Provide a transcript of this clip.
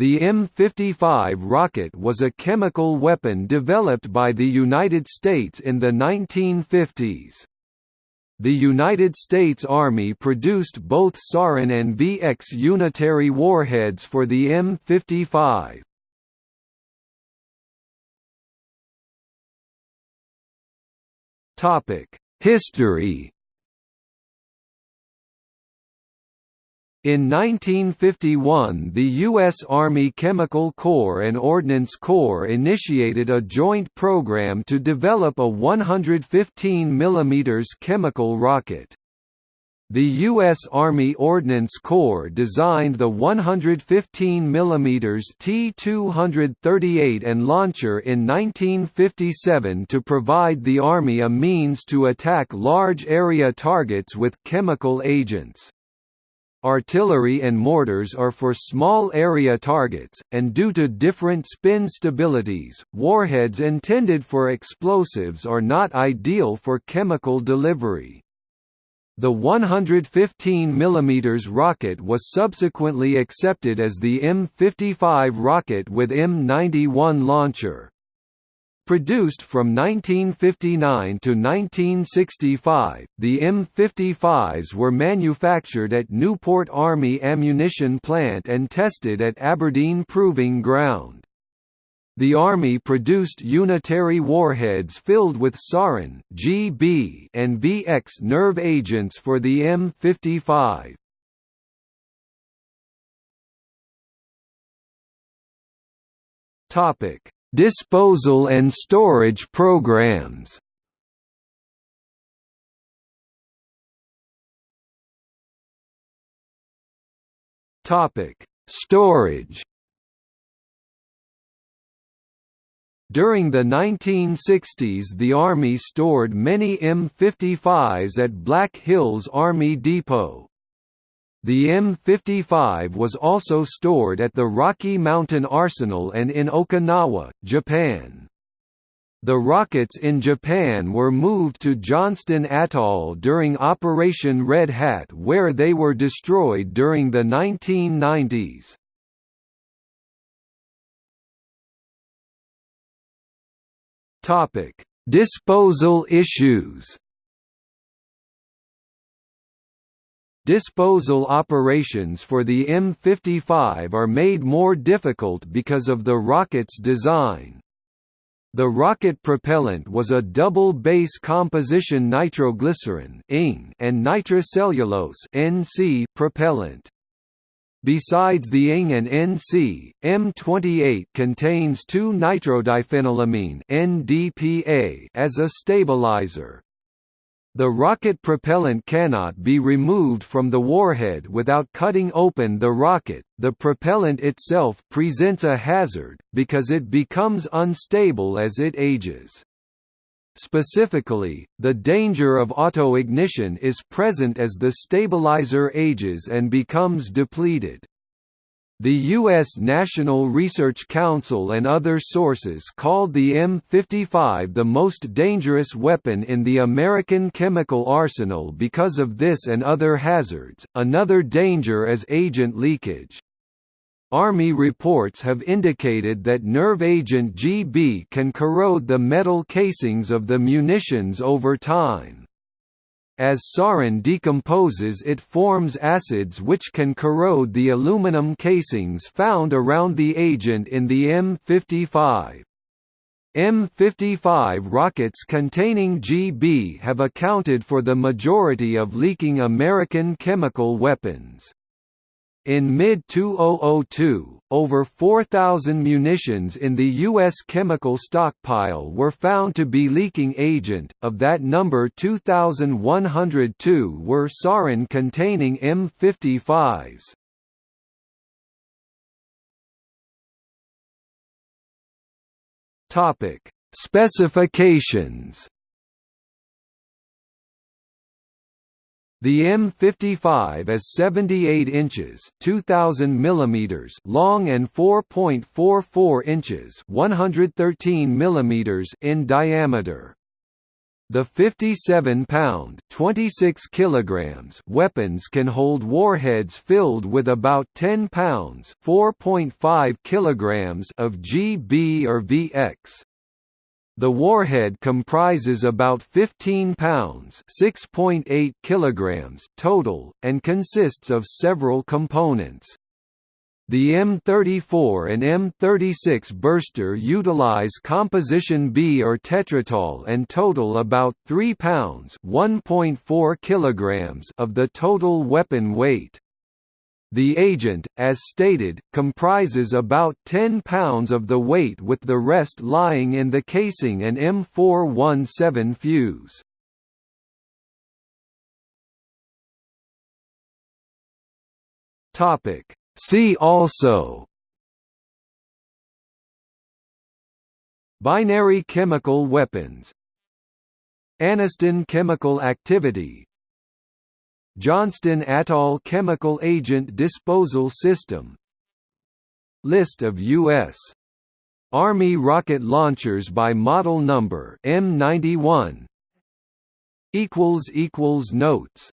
The M55 rocket was a chemical weapon developed by the United States in the 1950s. The United States Army produced both Sarin and VX unitary warheads for the M55. History In 1951 the U.S. Army Chemical Corps and Ordnance Corps initiated a joint program to develop a 115 mm chemical rocket. The U.S. Army Ordnance Corps designed the 115 mm T-238 and launcher in 1957 to provide the Army a means to attack large area targets with chemical agents. Artillery and mortars are for small area targets, and due to different spin stabilities, warheads intended for explosives are not ideal for chemical delivery. The 115 mm rocket was subsequently accepted as the M55 rocket with M91 launcher. Produced from 1959 to 1965, the M55s were manufactured at Newport Army Ammunition Plant and tested at Aberdeen Proving Ground. The Army produced unitary warheads filled with sarin, GB, and VX nerve agents for the M55. Topic Disposal and storage programs Topic: Storage. During the 1960s the Army stored many M55s at Black Hills Army Depot. The M55 was also stored at the Rocky Mountain Arsenal and in Okinawa, Japan. The rockets in Japan were moved to Johnston Atoll during Operation Red Hat where they were destroyed during the 1990s. Disposal issues Disposal operations for the M55 are made more difficult because of the rocket's design. The rocket propellant was a double base composition nitroglycerin and nitrocellulose propellant. Besides the ING and NC, M28 contains 2-nitrodiphenylamine NDPA as a stabilizer. The rocket propellant cannot be removed from the warhead without cutting open the rocket. The propellant itself presents a hazard, because it becomes unstable as it ages. Specifically, the danger of autoignition is present as the stabilizer ages and becomes depleted. The U.S. National Research Council and other sources called the M55 the most dangerous weapon in the American chemical arsenal because of this and other hazards. Another danger is agent leakage. Army reports have indicated that nerve agent GB can corrode the metal casings of the munitions over time. As sarin decomposes it forms acids which can corrode the aluminum casings found around the agent in the M55. M55 rockets containing GB have accounted for the majority of leaking American chemical weapons. In mid-2002, over 4,000 munitions in the U.S. chemical stockpile were found to be leaking agent, of that number 2,102 were sarin-containing M55s. Specifications The M55 is 78 inches (2000 millimeters) long and 4.44 inches (113 millimeters) in diameter. The 57-pound (26 kilograms) weapons can hold warheads filled with about 10 pounds (4.5 kilograms) of GB or VX. The warhead comprises about 15 pounds (6.8 kilograms) total and consists of several components. The M34 and M36 burster utilize composition B or tetrytol and total about 3 pounds (1.4 kilograms) of the total weapon weight. The agent, as stated, comprises about 10 pounds of the weight with the rest lying in the casing and M417 fuse. Topic. See also. Binary chemical weapons. Anniston chemical activity Johnston Atoll chemical agent disposal system. List of U.S. Army rocket launchers by model number M91 Notes